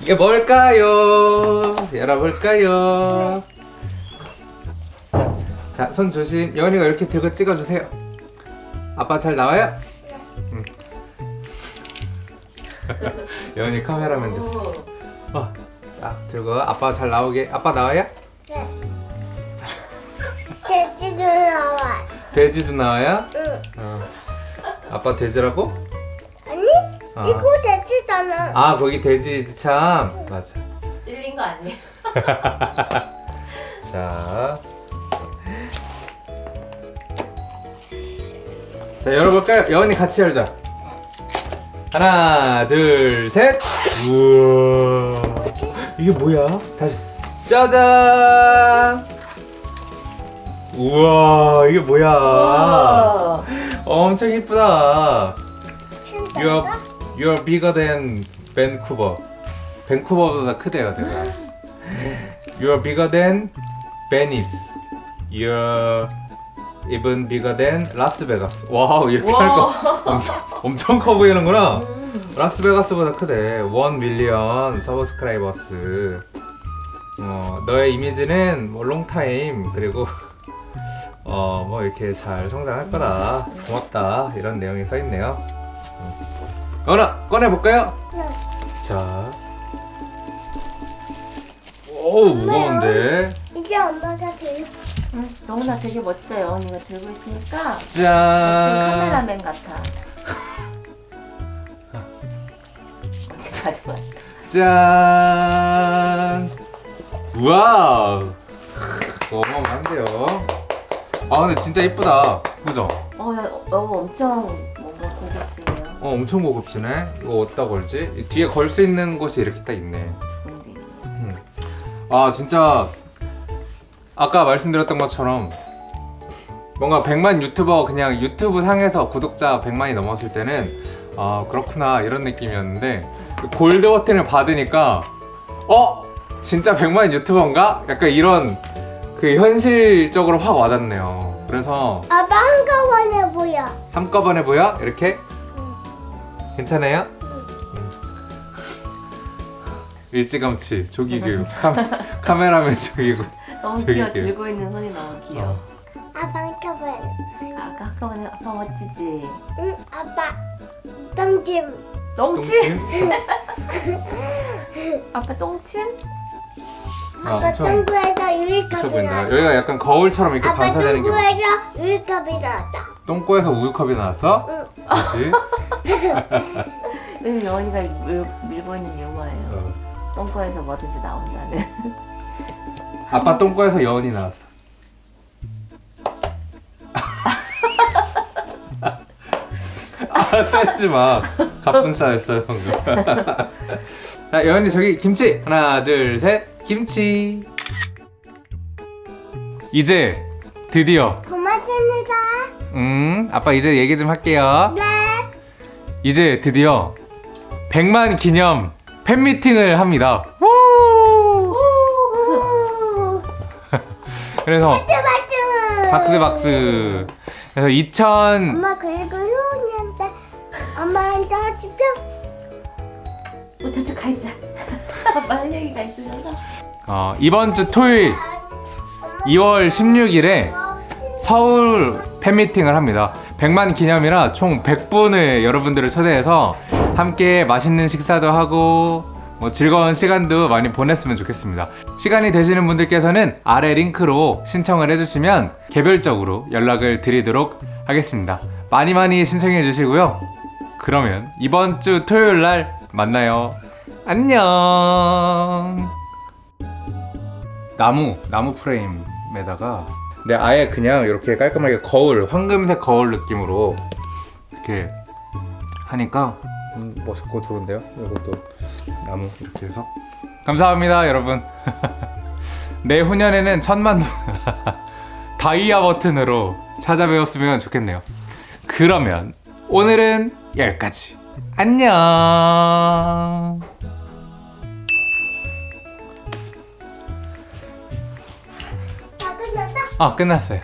이게 뭘까요? 열어볼까요? 자, 자, 손 조심. 여은이가 이렇게 들고 찍어주세요. 아빠 잘 나와요? 응. 여은이 카메라맨 됐어. 어, 딱 들고 아빠 잘 나오게. 아빠 나와요? 네. 돼지도 나와. 돼지도 나와요? 응. 어. 아빠 돼지라고? 아니? 아. 이거 돼지 잖아. 아 거기 돼지지 참. 맞아. 찔린 거 아니에요? 자. 자, 열어볼까요? 여은이 같이 열자. 하나, 둘, 셋. 우와. 이게 뭐야? 다시. 짜잔. 우와, 이게 뭐야? 와. 엄청 이쁘다. 진짜? You're, bigger than Vancouver. 밴쿠버보다 크대요, 내가. You're bigger than Venice. You're even bigger than Las Vegas. Wow, 이렇게 와. 하니까 엄청, 엄청 커 보이는구나. 음. 라스베가스보다 크대. 1 million subscribers. 어, 너의 이미지는 뭐 long time 그리고 어, 뭐 이렇게 잘 성장할 거다. 고맙다. 이런 내용이 써 있네요. 어라 꺼내 볼까요? 네. 자. 오 무거운데. 이제 엄마가 들고. 응, 영훈아 되게 멋지다 영훈이가 들고 있으니까 짠. 카메라맨 같아 짠. Wow. 어마어마한데요. 아 근데 진짜 이쁘다. 그죠? 어, 야, 어, 엄청 뭔가 고급지네요 어 엄청 고급지네. 이거 어디다 걸지? 이 뒤에 걸 수 있는 곳이 이렇게 딱 있네. 음. 아 진짜 아까 말씀드렸던 것처럼 뭔가 100만 유튜버 그냥 유튜브 상에서 구독자 100만이 넘었을 때는 아 그렇구나 이런 느낌이었는데 그 골드 버튼을 받으니까 어 진짜 100만 유튜버인가? 약간 이런 그 현실적으로 확 와닿네요. 그래서 아빠 한꺼번에 보여. 한꺼번에 보여? 이렇게? 괜찮아요? 음. 일찌감치 조기교 카메, 카메 라맨 조기고 너무 저기 귀여워. 들고 있는 손이 너무 귀여워 어. 아빠 한꺼번에. 아까 아까만에 아빠 멋지지 응, 아빠. 똥찜. 똥침 똥침? 아빠 똥침 아, 아빠 똥구에서 유리컵이 나왔다. 여기가 약간 거울처럼 이렇게 아빠 반사되는 게 똥구에서 유리컵이 나왔다. 똥꼬에서 우유컵이 나왔어? 응. 그렇지? 밀, 밀고 있는 유머예요 어. 똥꼬에서 뭐든지 나온다는 아빠 똥꼬에서 여운이 나왔어 아 떼지 마 가뿐싸였어요 방금 자 여운이 저기 김치 하나 둘 셋 김치 이제 드디어 고맙습니다. 음 아빠 이제 얘기 좀 할게요 네. 이제 드디어 100만 기념 팬미팅을 합니다. 그래서 박수. 박수 박수 그래서 2000 엄마 그리고 효은이한테 엄마한테. 어, 저쪽 가 있자 아빠 할 얘기가 있으셔서 어, 이번 주 토요일 2월 16일에 서울 팬미팅을 합니다. 100만 기념이라 총 100분의 여러분들을 초대해서 함께 맛있는 식사도 하고 뭐 즐거운 시간도 많이 보냈으면 좋겠습니다. 시간이 되시는 분들께서는 아래 링크로 신청을 해주시면 개별적으로 연락을 드리도록 하겠습니다. 많이 많이 신청해 주시고요. 그러면 이번 주 토요일 날 만나요 안녕. 나무 나무 프레임에다가 네 아예 그냥 이렇게 깔끔하게 거울 황금색 거울 느낌으로 이렇게 하니까 음, 멋있고 좋은데요? 이것도 나무 이렇게 해서. 감사합니다 여러분. 내후년에는 천만 다이아 버튼으로 찾아뵈었으면 좋겠네요. 그러면 오늘은 여기까지. 안녕 아 끝났어요